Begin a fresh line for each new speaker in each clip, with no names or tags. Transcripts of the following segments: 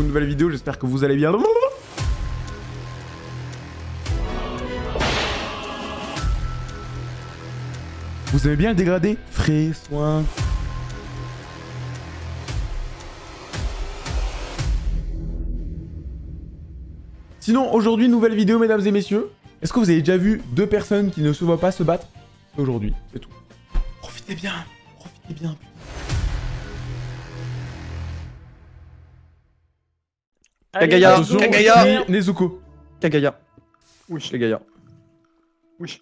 une nouvelle vidéo, j'espère que vous allez bien. Vous aimez bien dégradé? Frais, soin. Sinon, aujourd'hui, nouvelle vidéo, mesdames et messieurs. Est-ce que vous avez déjà vu deux personnes qui ne se voient pas se battre? Aujourd'hui, c'est tout. Profitez bien, profitez bien.
Kagaya, Kagaya,
Nezuko.
Kagaya.
Oui.
Kagaya.
Oui.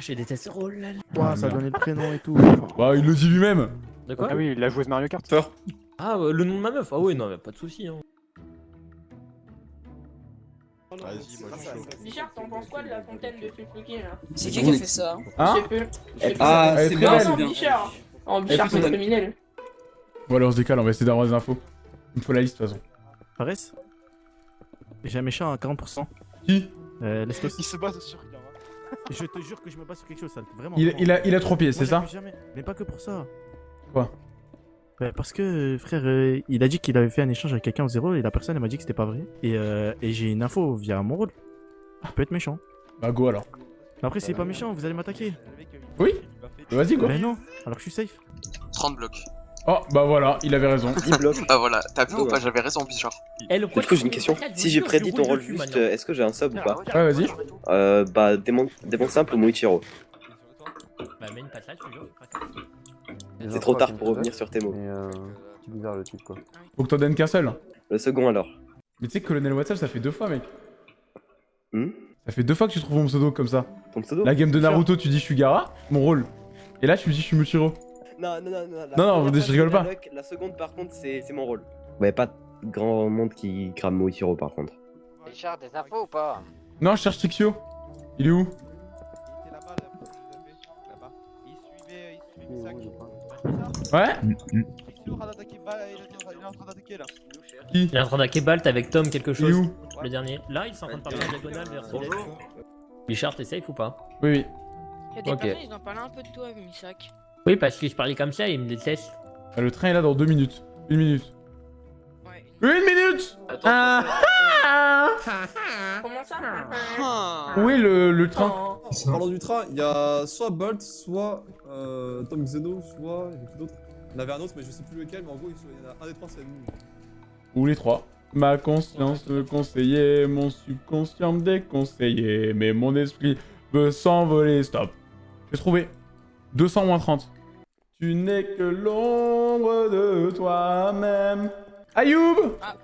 Je déteste ce rôle là.
Ouah, ça a donné le prénom et tout.
Bah, il le dit lui-même.
De quoi
Ah oui, il a joué Mario Kart.
Ah, euh, le nom de ma meuf Ah oui, non, mais pas de soucis. Hein.
Vas-y, moi je suis chaud.
Bichard, t'en penses quoi de la fontaine de Tsutsuki là
C'est qui qui a fait ça?
Hein?
Ah, c'est bien, c'est bien.
Bichard. Oh, Bichard, c'est criminel.
Bon, allez, on se décale, on va essayer d'avoir des infos. Il me faut la liste, de toute façon.
Paresse J'ai un méchant à 40%.
Qui
Euh, Lestos.
Il se base sur Yara.
Je te jure que je me bats sur quelque chose, ça. Vraiment.
il,
vraiment.
il a, il a trois pieds,
Moi,
c'est ça
jamais. Mais pas que pour ça.
Quoi
Bah, Parce que, frère, euh, il a dit qu'il avait fait un échange avec quelqu'un au zéro et la personne elle m'a dit que c'était pas vrai. Et, euh, et j'ai une info via mon rôle. Il peut être méchant.
Bah, go alors.
Mais après, s'il est pas méchant, vous allez m'attaquer.
Oui Vas-y, go.
Mais non, alors que je suis safe.
30 blocs.
Oh, bah voilà, il avait raison.
Il bloque.
Ah voilà, t'as vu
Ah
ou pas J'avais raison, Bichard.
Eh, le
Du coup, j'ai une question. Si j'ai prédit ton rôle juste, est-ce que j'ai un sub ou pas
Ouais, vas-y.
euh, Bah, démon, démon simple ou Moichiro.
Bah, mets une patate.
C'est trop tard pour revenir sur tes mots.
Mais euh, c'est bizarre le type quoi.
Faut que t'en donnes qu'un seul.
Le second alors.
Mais tu sais que Colonel Watson, ça fait deux fois, mec.
Hmm
Ça fait deux fois que tu trouves mon pseudo comme ça.
Ton pseudo
La game de Naruto, tu dis je suis Gara, mon rôle. Et là, tu me dis je suis Muchiro.
Non, non, non, non.
Non, non, je rigole
la
pas.
luck, La seconde, par contre, c'est mon rôle. Ouais, pas grand monde qui crame Moichiro par contre.
Bichard, des infos ou pas?
Non, je cherche Trixio. Il est où? Ouais Qui?
Il est en train d'attaquer Balt avec Tom quelque
Il est
chose.
où?
Le dernier. Là, il est en train de partir en diagonale vers Bonjour. Bichard, t'es safe ou pas?
Oui, oui.
Il y a des
Ok.
personnes, ils en parlent un peu de toi, Misak.
Oui, parce que je parlais comme ça, il me déteste.
Ah, Le train est là dans deux minutes. Une minute.
Ouais.
Une minute Ah
Comment ça
Où est le, le train
Oh.
Parlons du train, il y a soit Bolt, soit euh, Tom Xeno, soit. Il y avait qui d'autre? Il y en avait un autre, mais je sais plus lequel, mais en gros, il y en a un des trois, c'est nous.
Ou les trois. Ma conscience me conseillait, mon subconscient me déconseillait, mais mon esprit veut s'envoler. Stop. J'ai trouvé. 200 moins 30. Tu n'es que l'ombre de toi-même. Ayoub
Ah.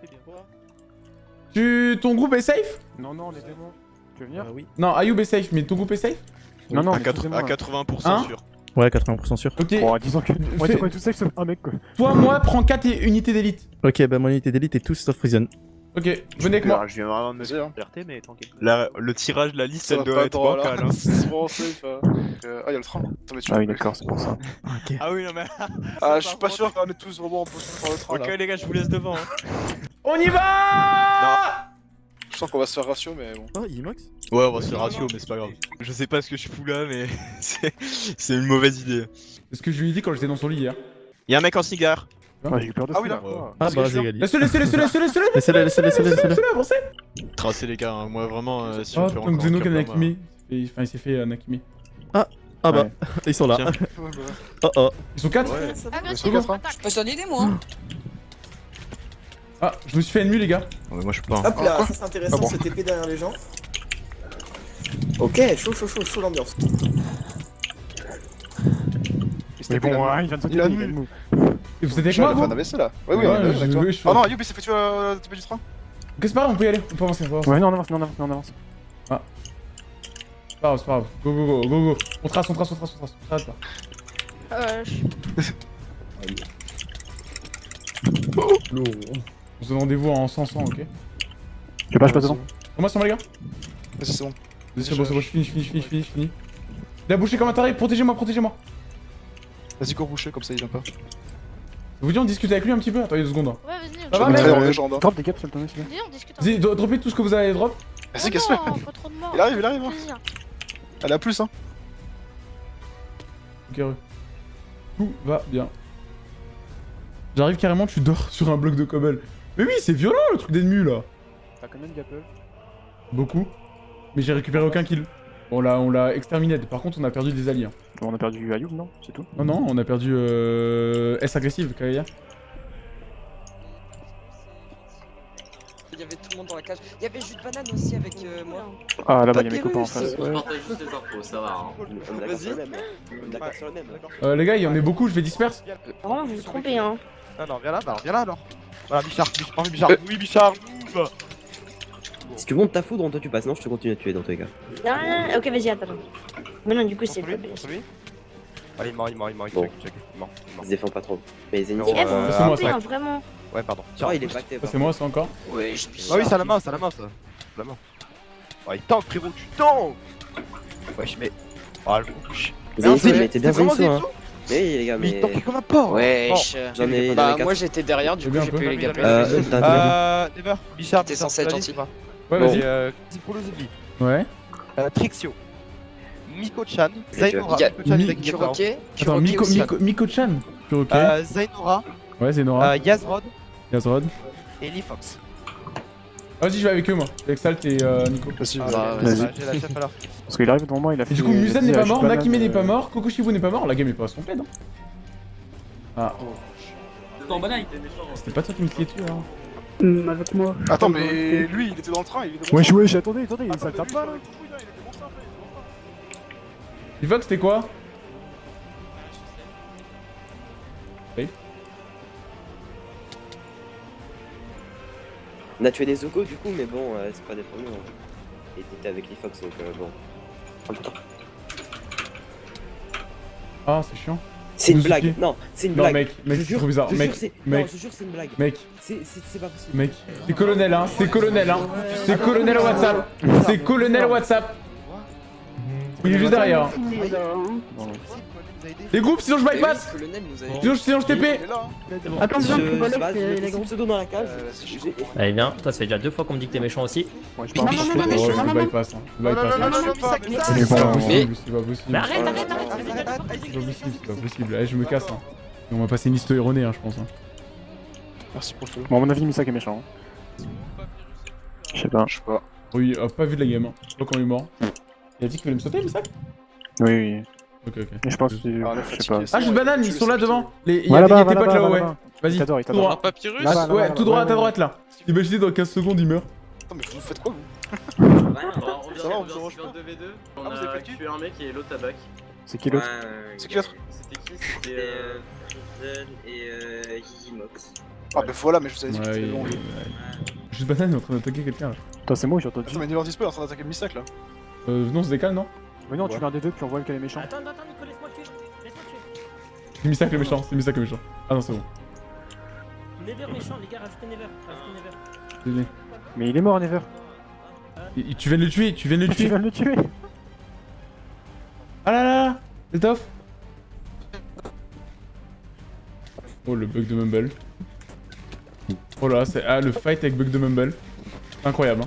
Tu... Ton groupe est safe?
Non, non, les démons. Tu veux venir?
Euh, oui.
Non, Ayoub est safe, mais ton groupe est safe?
Non, non,
à,
mais
quatre-
excusez-moi.
à 80%
Hein?
sûr.
Ouais, 80% sûr.
Ok.
Bon, disons que. Moi, tout safe sauf un mec quoi.
Toi, moi, prends 4 unités d'élite.
Ok, bah mon unité d'élite est tous sauf prison.
Ok, venez avec moi.
Je viens vraiment de me dire.
Liberté, mais tranquille.
La- le tirage de la liste,
Ça
elle doit
pas
être
droit, là.
bancale. hein.
C'est vraiment safe. hein. Donc, euh, Ah, y'a le train. Attends, mais tu
Ah oui, d'accord, c'est pour ça.
Ah oui, non mais.
Ah, je suis pas sûr qu'on est tous vraiment en position sur le train
Ok,
là.
les gars, je vous laisse devant. hein.
On y va
Je sens qu'on va se faire ratio, mais bon.
Oh, Imox
Ouais, on va se faire ratio, mais c'est pas grave. Je sais pas ce que je fous là, mais c'est c'est une mauvaise idée.
C'est ce que je lui ai dit quand j'étais dans son lit hier.
Y'a un mec en cigare.
J'ai eu peur de
Ah oui,
là.
Ah bah.
Laissez-le, laissez-le, laissez-le, laissez-le, laissez-le
Laissez-le, laissez-le, laissez-le, laissez-le.
Laissez-le, avancez
Tracez les gars, hein. moi vraiment, si on moi-.
Il s'est fait- Enfin, il s'est fait euh, Nakimi.
Ah bah, ils sont là.
Bah.
Oh oh.
Ils sont 4
Ouais.
Ah,
hein.
Je peux des mots.
Ah, je me suis fait ennemi, les gars.
Ouais, moi je suis pas. hein.
Hop là, ça c'est intéressant,
Ah
ce TP derrière les gens. Ok, chaud, chaud, chaud, chaud l'ambiance.
Mais bon, ouais, il vient de sauter.
Et vous êtes avec moi, vous
un AVC là. Ouais, oui, on est
oui, je-
Oh non, Youb, il s'est fait tuer euh, TP du train.
Ok, c'est pas grave, on peut y aller. On peut avancer, on peut avancer.
Ouais, non, on avance, non, on avance, non, on avance.
C'est pas grave, c'est pas grave. Go, go, go, go, go. On trace, on trace, on trace, on trace. On trace là.
Euh, je-
On se donne rendez-vous en 100, ok
Je sais pas, je passe devant.
Comment ça va, les gars
Vas-y, c'est bon.
C'est bon, c'est bon, je finis, je finis, je finis, je finis, je finis. Il a bouché comme un taré, protégez-moi, protégez-moi.
Vas-y, cours boucher, comme ça il vient pas.
Vous dit on discute avec lui un petit peu Attendez deux secondes.
Ouais, vas-y,
Ça
on
va, mec
en légende. hein.
Drop des caps sur le tonneau, s'il te plaît.
Vas-y, on discute.
Vas-y, dro- droppez tout ce que vous avez drop.
Vas-y,
Oh de morts.
Il arrive, il arrive. hein. Elle a plus, hein.
Ok, re. Tout va bien. J'arrive carrément, tu dors sur un bloc de cobble. Mais oui, c'est violent le truc d'ennemi là.
T'as combien de gapple
Beaucoup. Mais j'ai récupéré aucun kill. On l'a, on l'a exterminé. Par contre, on a perdu des alliés. Hein.
On a perdu Ayoub, non C'est tout
Non, non, on a perdu euh... S agressive, Kaya.
Il y avait tout le monde dans la cage. Il y avait jus de banane aussi avec euh, moi.
Ah, là-bas, il y a mes copains en face. Ouais.
juste les infos, ça va. Sur le même.
Euh, les gars, il y en a beaucoup, je vais disperse.
Vraiment, vous vous trompez, hein.
Ah non, viens là, bah viens là alors. Voilà, Bichard, Bichard, Bichard, oui, Bichard, move
Si tu montes ta foudre, toi tu passes. Non, je te continue à tuer dans tous les cas.
Ah, ok, vas-y, attends. Mais non, du coup, c'est.
Allez, il est mort, il est mort, il est mort, il mort, il
se défend pas trop. Mais les ennemis
Euh,
c'est ça.
hein, vraiment.
Ouais, pardon.
Il est pacté.
Ça, c'est moi, ça encore.
Ouais, je
Ah oui, c'est à la main, c'est à la main ça. La main. Oh, il tank, frérot, tu tank Wesh, mais. Oh, le couche.
Zenitsu, mais t'es bien hein.
Zenitsu
Mais oui, les gars,
Mais il
mais.
tankait comme un porc
Wesh.
J'en ai.
Bah, moi j'étais derrière, du coup j'ai eu les gameplays.
Euh,
Euh, Never, Bichard,
T'es censé être gentil.
Ouais, vas-y.
euh, pour le zombie.
Ouais.
Euh, Trixio. Miko-chan, Zainora,
Il
Miko-chan,
Mi-
il
Kuroke,
Attends, Miko. Miko, Miko-chan. Ok.
Euh, Zainora,
Ouais, Zenora.
euh, Yazrod
Yazrod.
et Lee Fox.
Vas-y, je vais avec eux, moi. Avec Salt et euh, Nico.
Vas-y,
Bah,
vas-y.
vas-y.
J'ai la chef alors.
Parce qu'il arrive devant moi, il a fait.
Et du coup,
il
Musen n'est
ah,
pas mort, Nakime n'est pas mort, Kokoshibu n'est pas mort, la game est pas complète. Hein. Ah, c'était pas toi qui me criais dessus, hein.
avec moi.
Attends, mais lui, il était dans le train, il était
Wesh, wesh, attendez, attendez, le tape pas là
Divox, c'était quoi Oui.
On a tué des Zoko du coup, mais bon, euh, c'est pas défendu. hein. Et t'étais avec les Fox, donc euh, bon. Prends le temps.
Ah, c'est chiant.
C'est une blague. Non, c'est une
Non,
blague.
mec, mec,
Je
c'est trop bizarre.
je
Mec,
jure, c'est-
mec.
Non, je jure, c'est une blague.
Mec,
c'est pas possible.
mec. C'est colonel, hein. C'est colonel, hein. C'est colonel WhatsApp. C'est colonel WhatsApp. Il est juste derrière. hein. Les groupes, sinon je bypass.
A
Sinon, sinon je TP.
Attends, gros.
son pseudo dans la cage. J'ai-
Allez, viens, toi, ça fait déjà deux fois qu'on me dit que t'es méchant aussi.
Je
Non, non, non, non, mais
je
non, non, non.
bypass, hein. Je
Non, non,
bypass.
non,
hein. C'est pas possible, c'est pas possible.
Mais arrête, arrête, arrête.
C'est pas possible, c'est pas possible. Allez, je me casse. Hein. Et on va passer une liste erronée, hein, je pense.
Merci pour follow.
Bon, à mon avis, Misak est méchant. hein. Je sais pas.
Je sais pas.
Oui, euh, pas vu de la game. Hein. Je sais pas quand il est mort. Il a dit qu'il voulait me sauter, Misak
Oui, oui.
Ok, ok.
Mais je pense que.
Ah,
Je sais pas.
Ah, j'ai une banane, ils sont là devant. Les... Il y a, tes potes là-haut, ouais. Vas-y.
Il t'adore, il
Tout
t'adore.
droit.
Papyrus
Ah,
Là-bas,
ouais, tout droit, à ta droite là. Imaginez dans 15 secondes, il meurt.
Attends, mais vous faites quoi vous
on vient,
Ça va, on se pas
2v2.
Ah,
On
vous avez
a tué un mec et l'autre tabac.
C'est qui l'autre
C'est qui l'autre
C'était qui C'était. euh,
et euh, Gizimox.
Ah, bah voilà, mais je vous avais dit que c'était long.
Juste banane il est en train d'attaquer quelqu'un là.
Toi, c'est moi, j'ai entendu.
Attends, mais Never Display est en train d'attaquer Misak là.
Euh, non, c'est décale, non
Mais non, tu l'as un des deux, puis on voit lequel est méchant.
Attends, attends, attends, Nico, laisse-moi le tuer. Laisse-moi le tuer.
C'est Misak le méchant, c'est Misak le méchant. Ah non, c'est bon.
Never méchant, les gars, rajoutez Never. Rajoutez Never.
Mais il est mort, Never.
Et- et Tu viens de le tuer, tu viens de le
Tu
tuer.
viens de le tuer.
Ah là là là C'est off Oh le bug de Mumble. Oh là, c'est ah, le fight avec bug de Mumble. Incroyable. Hein.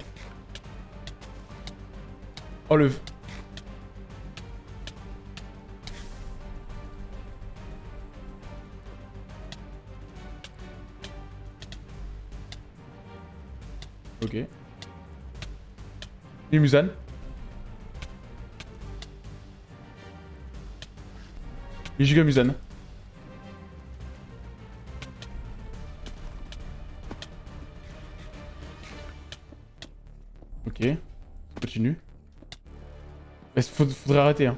Oh le. Ok. Et Musan Et Giga Musan. Il faudrait arrêter, hein.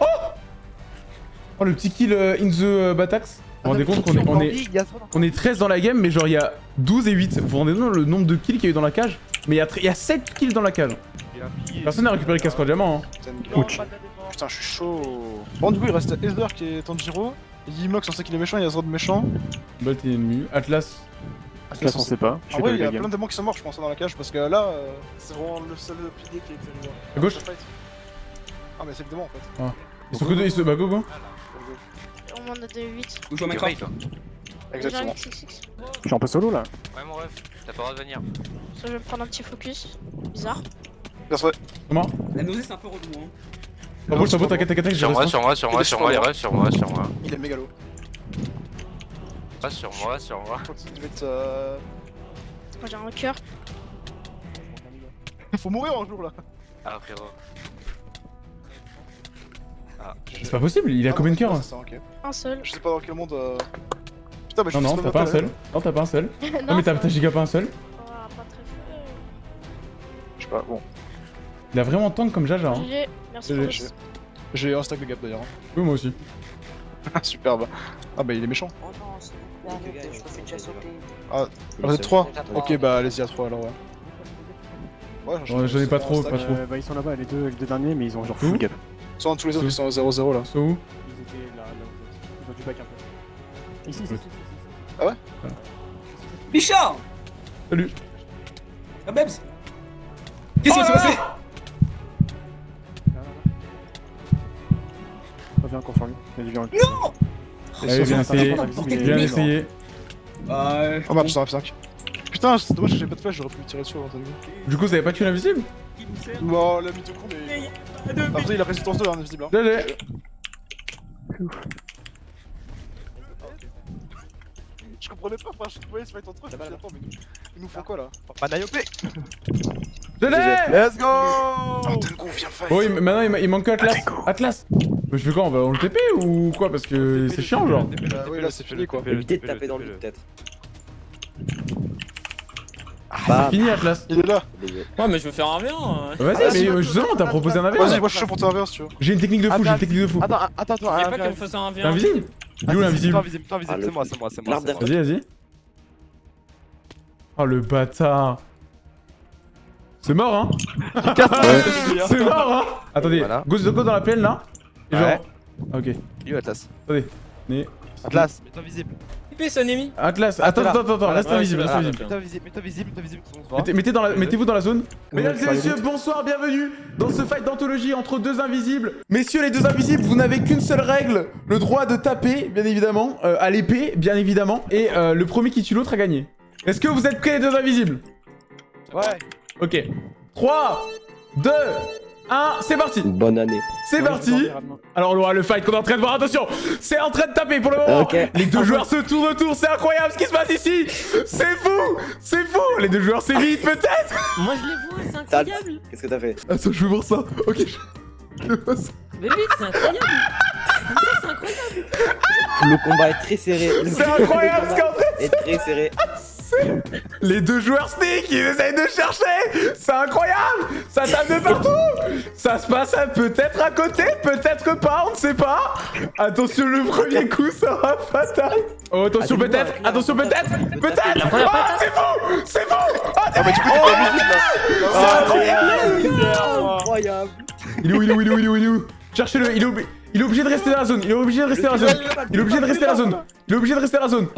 Oh Oh, le petit kill euh, in the euh, Batax. Vous vous rendez compte qu'on est, on est, on est 13 dans la game, mais genre il y a 12 et 8. Vous vous rendez compte le nombre de kills qu'il y a eu dans la cage? Mais il y, a tr- il y a 7 kills dans la cage. Personne n'a récupéré le casque diamant. Hein.
Ouch.
Putain, je suis chaud. Bon, du coup, il reste Esder qui est Tanjiro. Yimox, on sait qu'il est méchant, il y a Zrod méchant.
Bolt est ennemi. Atlas.
Atlas, on sait pas. Je
En
sais
vrai,
pas
il y a plein de démons qui sont morts, je pense, dans la cage, parce que là, euh, c'est vraiment le seul pilier qui a été. euh,
À gauche.
Ah, mais c'est le démon en fait.
Ah. Ils sont que deux, ils se. Bah go go.
On en a des 8.
Où je toi
Exactement.
Je suis un peu solo là.
Ouais, mon ref, t'as pas le droit de venir.
Ça, je vais prendre un petit focus. Bizarre.
Bien sûr.
Comment
La nausée, c'est un peu relou, hein.
Ah
Sur
je
moi, sur moi, sur moi, sur moi, il reste sur moi, sur moi.
Il est mégalo.
Ah, sur moi, sur moi.
Continue de mettre. euh,
Moi j'ai un cœur.
Faut mourir un jour là.
Ah, frérot. Ah,
C'est pas possible, il a combien de cœurs
ça, ok.
Un seul.
Je sais pas dans quel monde. euh, Putain, mais je
Non, non, t'as pas un seul. Non, t'as pas un seul.
non,
Non, mais t'as giga pas un seul.
va pas très
hein. Je sais pas, bon.
Il a vraiment tank comme Jaja. Hein.
Merci pour
j'ai- J'ai un stack de gap d'ailleurs.
Oui, moi aussi.
Superbe. Ah bah il est méchant.
Oh non, je me fais déjà sauter.
Ah, vous êtes 3 Ok, bah allez-y à 3 alors ouais. Ouais,
j'en ai pas trop, pas trop.
Euh, bah, ils sont là-bas, les deux, les deux derniers, mais ils ont genre full gap.
Ils sont tous les autres, ils sont à 0-0 là.
C'est où
Ils étaient là, là où vous êtes. Ils ont du back un peu. Ici, ici, ici.
Ah ouais
Bichard
Salut.
Ah, Babs Qu'est-ce qui s'est passé.
Reviens encore sur lui. Il y a du.
Non
Allez, bien essayé.
Mais-
Bien essayé.
Ah, ouais.
Oh match dans F5. Putain, c'est dommage que j'ai pas de flash, j'aurais pu tirer dessus avant, t'as vu
Du coup, vous avez pas tué l'invisible?
Bon, la mytho con, mais. Après, il a résistance 2, hein, invisible. Hein. Je comprenais pas, frère, je voyais se fight entre eux, dit, attends, mais nous- ils nous font quoi là?
Manayopé
GG
Let's go
Oh,
maintenant il, ma- il manque que Atlas. Atlas Mais je fais quoi On va on le TP ou quoi Parce que c'est chiant, genre.
Bah oui, là c'est fini quoi.
Évitez de taper dans le vide, peut-être.
C'est fini, Atlas.
Il est là
Ouais, mais je veux faire un 1
Vas-y, mais euh, justement, t'as proposé un AV.
Vas-y, moi je suis chaud pour te reverse, tu vois.
J'ai une technique de fou, j'ai une technique de fou.
Attends, attends, attends,
J'ai
ah,
pas
viens,
qu'elle me fasse un
T'es
1v1.
invisible Il est où l'invisible
Toi invisible, toi invisible,
Ah,
c'est moi, c'est moi, c'est moi.
Vas-y, vas-y. Oh le bâtard. C'est mort, hein C'est mort, hein Attendez, go dans la plaine là. Et genre.
Ouais.
Ok.
Il est où Atlas
Attendez. Mais.
Atlas, mets-toi visible.
Un ennemi.
Atlas,
Ah,
attends, attends, attends, reste invisible, reste invisible.
Mets-toi visible, mets-toi visible, mets-toi visible. on se voit.
Mettez, mettez dans la-
Vas-y.
Mettez-vous dans la zone.
Ouais,
Mesdames et messieurs, bonsoir, bienvenue dans ce fight d'anthologie entre deux invisibles. Messieurs les deux invisibles, vous n'avez qu'une seule règle, le droit de taper, bien évidemment, euh, à l'épée, bien évidemment, et euh, le premier qui tue l'autre a gagné. Est-ce que vous êtes prêts les deux invisibles?
Ouais.
Ok. 3, 2, 1, c'est parti
Bonne année.
C'est parti Alors on voit le fight qu'on est en train de voir, attention C'est en train de taper pour le moment. Les deux joueurs se tournent autour, c'est incroyable ce qui se passe ici C'est fou C'est fou Les deux joueurs s'évitent peut-être
Moi, je les vois, c'est incroyable.
Qu'est-ce que t'as fait?
Attends, je veux voir ça. Ok. je-.
Mais oui, c'est incroyable. C'est incroyable.
Le combat est très serré.
C'est incroyable ce qu'en fait
est très serré.
Les deux joueurs sneak, ils essayent de chercher. C'est incroyable. Ça tape de partout. Ça se passe peut-être à côté, peut-être pas, on ne sait pas. Attention, le premier coup sera fatal. Oh, attention peut-être. Attention peut-être. Peut-être.
Première
Oh, c'est fou C'est fou Oh,
Ah bah du coup, t'es pas invisible là.
c'est incroyable
Incroyable.
Il est où, il est où, il est où, il est où, il est où? Cherchez-le, il est, obli- il est obligé de rester dans la zone, il est obligé de rester dans la zone Il est obligé de rester dans la zone Il est obligé de rester dans la zone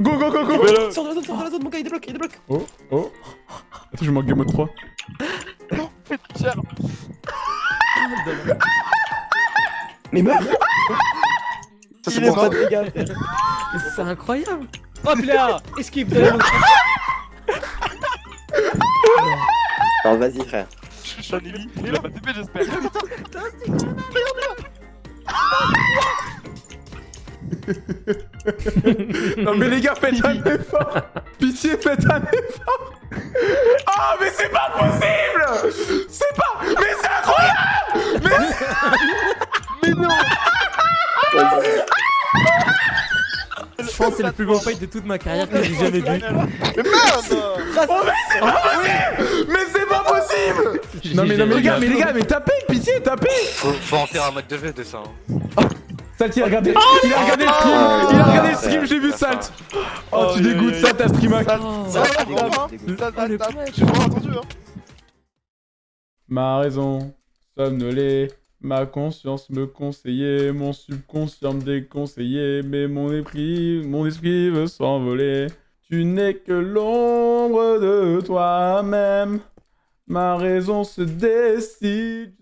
Go, go, go, go
Sors de la zone, sors de la zone, mon gars, il débloque, il débloque.
Oh, oh Attends, je manque game mode 3
Tiens.
Mais meurs
Ça c'est pour
de dégâts, frère.
C'est incroyable. Hop là Esquive de l'autre.
Non, vas-y, frère.
Je suis un j'espère.
Non mais les gars, faites un effort. Pitié, faites un effort. Oh mais c'est pas possible. C'est pas... Mais c'est incroyable. Mais... mais non
C'est le plus beau fight de toute ma carrière que j'ai jamais vu.
Mais merde
Oh mais c'est pas possible Mais c'est pas possible Non mais, non, mais les gars, mais les gars, mais tapez, pitié, tapez
Faut, en faire un mode de V de ça. hein.
Salt, il a regardé, il a regardé le stream, il a regardé le stream, j'ai vu Salt Oh tu dégoûtes, Salt à
ça, ça, J'ai vraiment attendu hein
Ma raison, somnolée, ma conscience me conseillait, mon subconscient me déconseillait, mais mon esprit, mon esprit veut s'envoler. Tu n'es que l'ombre de toi-même, ma raison se décide,